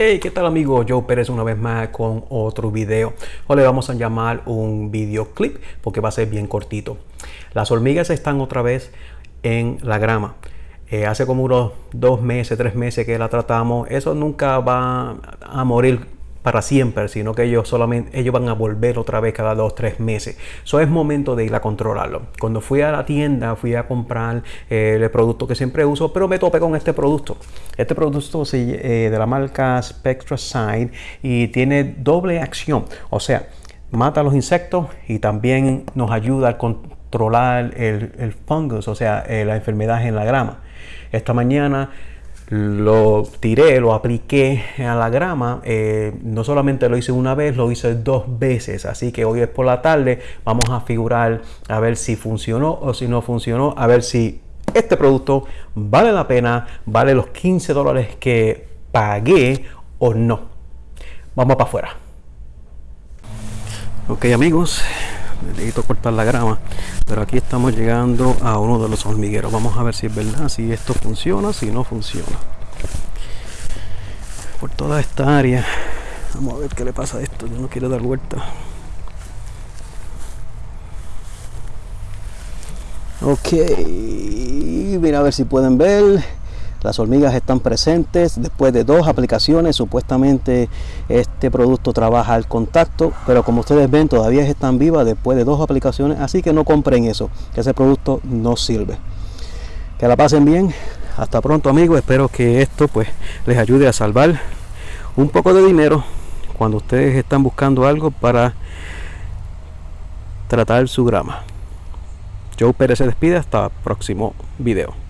Hey, ¿qué tal amigo? Joe Pérez una vez más con otro video. Hoy le vamos a llamar un videoclip porque va a ser bien cortito. Las hormigas están otra vez en la grama. Eh, hace como unos dos meses, tres meses que la tratamos. Eso nunca va a morir para siempre, sino que ellos solamente ellos van a volver otra vez cada dos tres meses. Eso es momento de ir a controlarlo. Cuando fui a la tienda, fui a comprar eh, el producto que siempre uso, pero me topé con este producto. Este producto es eh, de la marca SpectraSign y tiene doble acción, o sea, mata los insectos y también nos ayuda a controlar el, el fungus, o sea, eh, la enfermedad en la grama. Esta mañana lo tiré, lo apliqué a la grama. Eh, no solamente lo hice una vez, lo hice dos veces. Así que hoy es por la tarde. Vamos a figurar a ver si funcionó o si no funcionó. A ver si este producto vale la pena, vale los 15 dólares que pagué o no. Vamos para afuera. Ok amigos, necesito cortar la grama pero aquí estamos llegando a uno de los hormigueros. Vamos a ver si es verdad si esto funciona si no funciona. Por toda esta área. Vamos a ver qué le pasa a esto yo no quiero dar vuelta. Ok mira a ver si pueden ver las hormigas están presentes después de dos aplicaciones. Supuestamente este producto trabaja al contacto, pero como ustedes ven todavía están vivas después de dos aplicaciones. Así que no compren eso, que ese producto no sirve. Que la pasen bien. Hasta pronto amigos. Espero que esto pues les ayude a salvar un poco de dinero cuando ustedes están buscando algo para tratar su grama. Joe Pérez se despide hasta el próximo video.